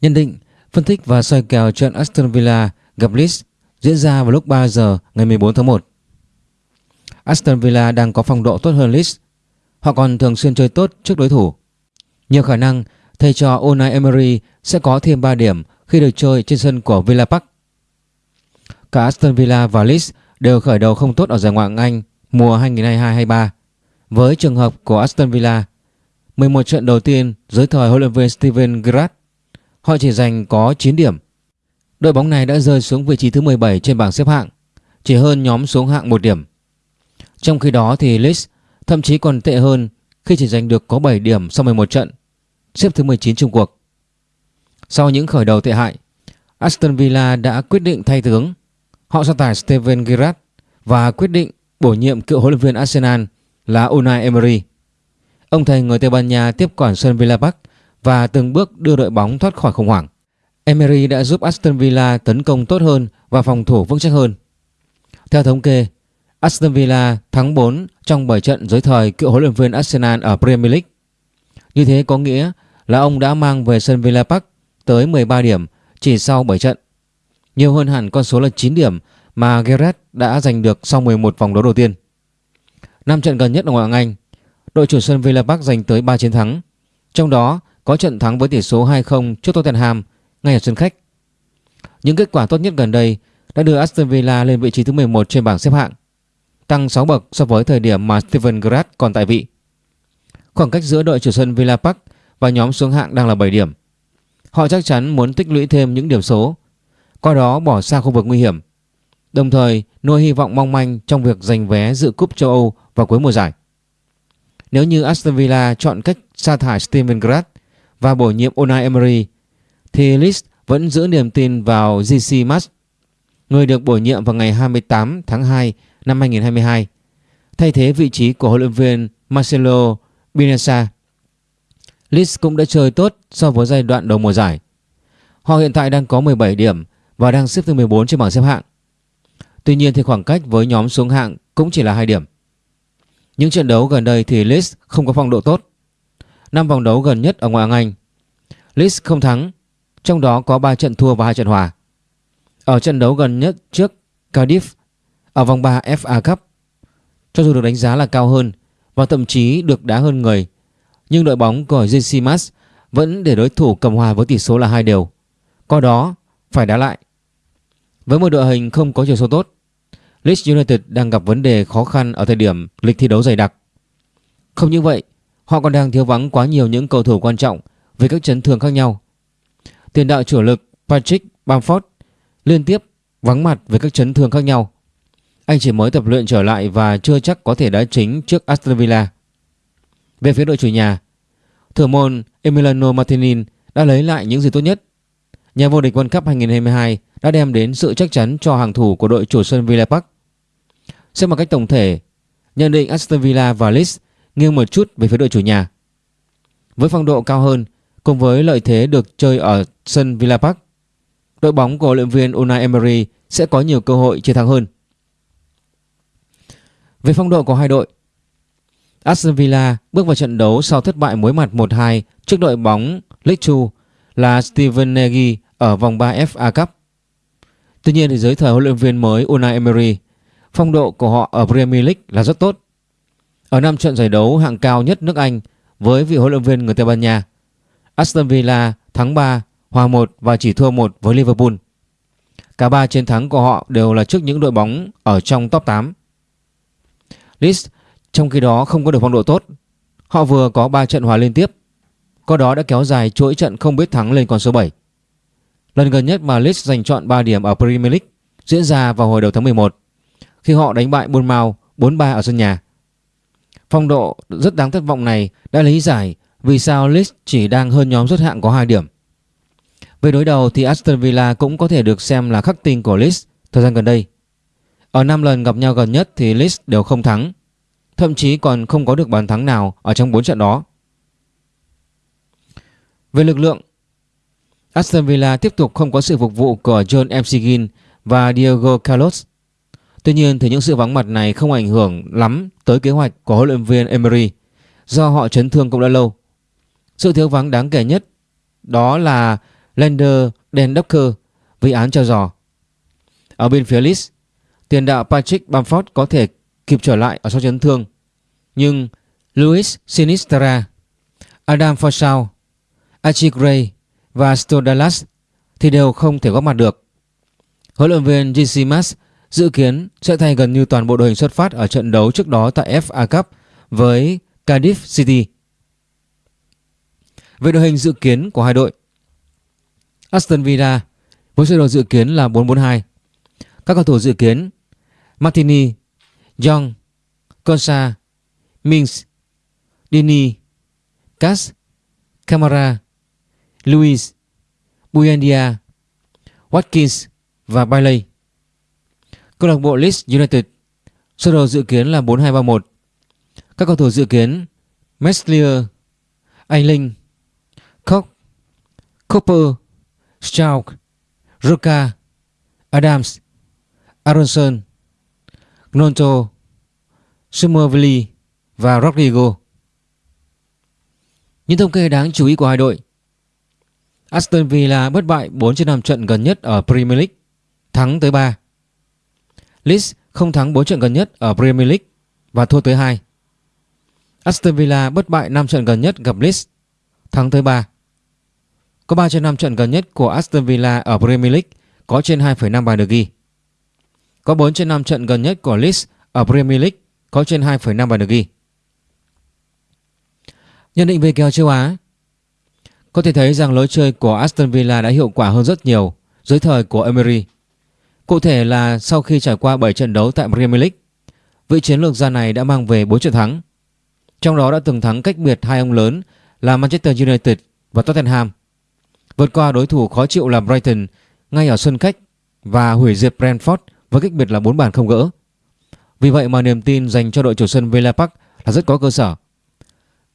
Nhận định, phân tích và soi kèo trận Aston Villa gặp Leeds diễn ra vào lúc 3 giờ ngày 14 tháng 1. Aston Villa đang có phong độ tốt hơn Leeds. Họ còn thường xuyên chơi tốt trước đối thủ. Nhiều khả năng thầy trò Unai Emery sẽ có thêm 3 điểm khi được chơi trên sân của Villa Park. Cả Aston Villa và Leeds đều khởi đầu không tốt ở giải Ngoại hạng Anh mùa 2022-23. Với trường hợp của Aston Villa, 11 trận đầu tiên dưới thời huấn luyện viên Steven Gerrard, họ chỉ giành có 9 điểm. Đội bóng này đã rơi xuống vị trí thứ 17 trên bảng xếp hạng, chỉ hơn nhóm xuống hạng 1 điểm. Trong khi đó thì Leeds thậm chí còn tệ hơn khi chỉ giành được có 7 điểm sau 11 trận, xếp thứ 19 chung cuộc. Sau những khởi đầu tệ hại, Aston Villa đã quyết định thay tướng. Họ sa tải Steven Gerrard và quyết định bổ nhiệm cựu huấn luyện viên Arsenal là Unai Emery. Ông thầy người Tây Ban Nha tiếp quản sân Villa Park và từng bước đưa đội bóng thoát khỏi khủng hoảng. Emery đã giúp Aston Villa tấn công tốt hơn và phòng thủ vững chắc hơn. Theo thống kê, Aston Villa thắng 4 trong 7 trận dưới thời cựu huấn luyện viên Arsenal ở Premier League. Như thế có nghĩa là ông đã mang về sân Villa Park tới 13 điểm chỉ sau 7 trận. Nhiều hơn hẳn con số là 9 điểm mà Gerrard đã giành được sau 11 vòng đấu đầu tiên. Năm trận gần nhất ở ngoại hạng Anh, đội chủ sân Villa Park giành tới 3 chiến thắng. Trong đó có trận thắng với tỷ số 2-0 trước Tottenham ngay ở sân khách. Những kết quả tốt nhất gần đây đã đưa Aston Villa lên vị trí thứ 11 trên bảng xếp hạng, tăng 6 bậc so với thời điểm mà Steven Gerrard còn tại vị. Khoảng cách giữa đội chủ sân Villa Park và nhóm xuống hạng đang là 7 điểm. Họ chắc chắn muốn tích lũy thêm những điểm số, qua đó bỏ xa khu vực nguy hiểm. Đồng thời nuôi hy vọng mong manh trong việc giành vé dự cúp châu Âu vào cuối mùa giải. Nếu như Aston Villa chọn cách sa thải Steven Gerrard và bổ nhiệm Unai Emery thì Leeds vẫn giữ niềm tin vào GC Mas, người được bổ nhiệm vào ngày 28 tháng 2 năm 2022, thay thế vị trí của huấn luyện viên Marcelo Bielsa. Leeds cũng đã chơi tốt so với giai đoạn đầu mùa giải. Họ hiện tại đang có 17 điểm và đang xếp thứ 14 trên bảng xếp hạng. Tuy nhiên thì khoảng cách với nhóm xuống hạng cũng chỉ là 2 điểm. Những trận đấu gần đây thì Leeds không có phong độ tốt. Năm vòng đấu gần nhất ở ngoại hạng Anh, Leeds không thắng, trong đó có 3 trận thua và 2 trận hòa. Ở trận đấu gần nhất trước Cardiff ở vòng 3 FA Cup, cho dù được đánh giá là cao hơn và thậm chí được đá hơn người, nhưng đội bóng của JC Mas vẫn để đối thủ cầm hòa với tỷ số là hai đều. Có đó phải đá lại. Với một đội hình không có chiều sâu tốt, Leeds United đang gặp vấn đề khó khăn ở thời điểm lịch thi đấu dày đặc. Không như vậy, họ còn đang thiếu vắng quá nhiều những cầu thủ quan trọng với các chấn thương khác nhau. Tiền đạo chủ lực Patrick Bamford liên tiếp vắng mặt với các chấn thương khác nhau. Anh chỉ mới tập luyện trở lại và chưa chắc có thể đá chính trước Aston Villa. Về phía đội chủ nhà, thủ môn Emiliano Martinez đã lấy lại những gì tốt nhất. Nhà vô địch World Cup 2022 đã đem đến sự chắc chắn cho hàng thủ của đội chủ sân Villa Park. Xem một cách tổng thể, nhận định Aston Villa và Leeds nghiêng một chút về phía đội chủ nhà. Với phong độ cao hơn cùng với lợi thế được chơi ở sân Villa Park, đội bóng của huấn luyện viên Unai Emery sẽ có nhiều cơ hội chiến thắng hơn. Về phong độ của hai đội, Aston Villa bước vào trận đấu sau thất bại mối mặt 1-2 trước đội bóng Leeds 2 là Steven Nagy ở vòng 3 FA Cup. Tuy nhiên thì dưới thời huấn luyện viên mới Unai Emery, phong độ của họ ở Premier League là rất tốt. Ở năm trận giải đấu hạng cao nhất nước Anh với vị huấn luyện viên người Tây Ban Nha, Aston Villa thắng 3, hòa 1 và chỉ thua 1 với Liverpool. Cả ba chiến thắng của họ đều là trước những đội bóng ở trong top 8. Leeds trong khi đó không có được phong độ tốt. Họ vừa có 3 trận hòa liên tiếp. Có đó đã kéo dài chuỗi trận không biết thắng lên con số 7. Lần gần nhất mà Leeds giành chọn 3 điểm ở Premier League diễn ra vào hồi đầu tháng 11 khi họ đánh bại Bournemouth 4-3 ở sân nhà. Phong độ rất đáng thất vọng này đã lý giải vì sao Leeds chỉ đang hơn nhóm rớt hạng có 2 điểm. Về đối đầu thì Aston Villa cũng có thể được xem là khắc tinh của Leeds thời gian gần đây. Ở 5 lần gặp nhau gần nhất thì Leeds đều không thắng, thậm chí còn không có được bàn thắng nào ở trong 4 trận đó. Về lực lượng, Aston Villa tiếp tục không có sự phục vụ của John McGinn và Diego Carlos. Tuy nhiên thì những sự vắng mặt này không ảnh hưởng lắm tới kế hoạch của huấn luyện viên Emery do họ chấn thương cũng đã lâu. Sự thiếu vắng đáng kể nhất đó là Lander Dendocker vì án treo giò. Ở bên phía Leeds, tiền đạo Patrick Bamford có thể kịp trở lại ở sau chấn thương. Nhưng Luis Sinistra, Adam Forshaw, Archie Gray và Stodalas thì đều không thể góp mặt được. Huấn luyện viên GC Mas dự kiến sẽ thay gần như toàn bộ đội hình xuất phát ở trận đấu trước đó tại FA Cup với Cardiff City. Về đội hình dự kiến của hai đội Aston Villa với sơ đồ dự kiến là 4-4-2 Các cầu thủ dự kiến Martini, Young, Consa, Mings, Dini, Cass, Camara, Luis, Buendia, Watkins và Bailey. Câu lạc bộ Leeds United sơ đồ dự kiến là 4-2-3-1. Các cầu thủ dự kiến Meslier, Ayling, Koch, Cooper, Stroud, Ruka, Adams, Aronson, Gnonto, Somerville và Rodrigo. Những thông kê đáng chú ý của hai đội Aston Villa bất bại 4 trên 5 trận gần nhất ở Premier League, thắng tới 3. Leeds không thắng 4 trận gần nhất ở Premier League và thua tới 2. Aston Villa bất bại 5 trận gần nhất gặp Leeds, thắng tới 3. Có 3 trên 5 trận gần nhất của Aston Villa ở Premier League có trên 2,5 bàn được ghi. Có 4 trên 5 trận gần nhất của Leeds ở Premier League có trên 2,5 bàn được ghi. Nhận định về kèo châu Á Có thể thấy rằng lối chơi của Aston Villa đã hiệu quả hơn rất nhiều dưới thời của Emery. Cụ thể là sau khi trải qua 7 trận đấu tại Premier League, vị chiến lược gia này đã mang về 4 trận thắng. Trong đó đã từng thắng cách biệt hai ông lớn là Manchester United và Tottenham. Vượt qua đối thủ khó chịu là Brighton ngay ở sân khách và hủy diệt Brentford với cách biệt là 4 bàn không gỡ. Vì vậy mà niềm tin dành cho đội chủ sân Villa Park là rất có cơ sở.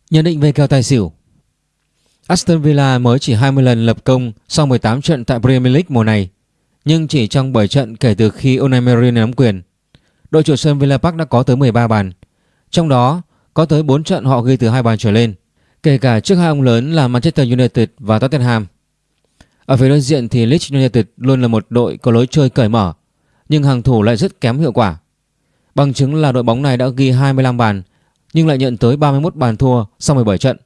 Nhận định về kèo tài xỉu Aston Villa mới chỉ 20 lần lập công sau 18 trận tại Premier League mùa này nhưng chỉ trong 7 trận kể từ khi Unai Emery nắm quyền, đội chủ sân Villa Park đã có tới 13 bàn trong đó, có tới 4 trận họ ghi từ hai bàn trở lên, kể cả trước hai ông lớn là Manchester United và Tottenham ở phía đối diện thì Leeds United luôn là một đội có lối chơi cởi mở, nhưng hàng thủ lại rất kém hiệu quả Bằng chứng là đội bóng này đã ghi 25 bàn, nhưng lại nhận tới 31 bàn thua sau 17 trận.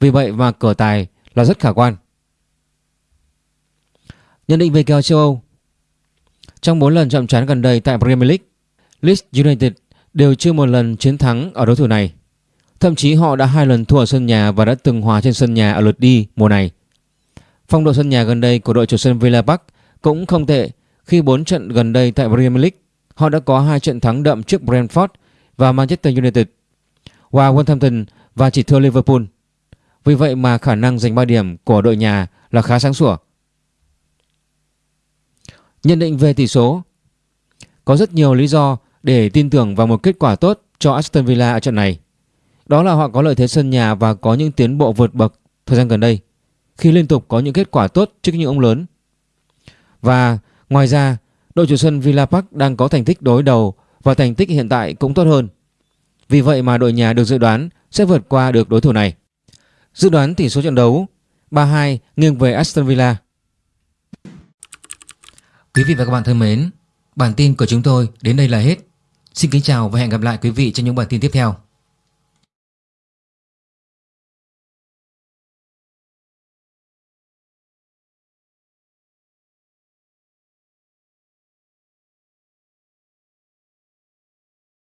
Vì vậy mà cửa tài là rất khả quan. Nhận định về kèo châu Âu Trong 4 lần chậm trán gần đây tại Premier League, Leeds United đều chưa một lần chiến thắng ở đối thủ này. Thậm chí họ đã hai lần thua ở sân nhà và đã từng hòa trên sân nhà ở lượt đi mùa này. Phong độ sân nhà gần đây của đội chủ sân Villa Park cũng không tệ khi 4 trận gần đây tại Premier League Họ đã có hai trận thắng đậm trước Brentford và Manchester United, và Wolverhampton và chỉ thua Liverpool. Vì vậy mà khả năng giành 3 điểm của đội nhà là khá sáng sủa. Nhận định về tỷ số Có rất nhiều lý do để tin tưởng vào một kết quả tốt cho Aston Villa ở trận này. Đó là họ có lợi thế sân nhà và có những tiến bộ vượt bậc thời gian gần đây, khi liên tục có những kết quả tốt trước những ông lớn. Và ngoài ra, đội chủ sân Villa Park đang có thành tích đối đầu và thành tích hiện tại cũng tốt hơn. Vì vậy mà đội nhà được dự đoán sẽ vượt qua được đối thủ này. Dự đoán tỷ số trận đấu 3-2 nghiêng về Aston Villa. Quý vị và các bạn thân mến, bản tin của chúng tôi đến đây là hết. Xin kính chào và hẹn gặp lại quý vị trong những bản tin tiếp theo.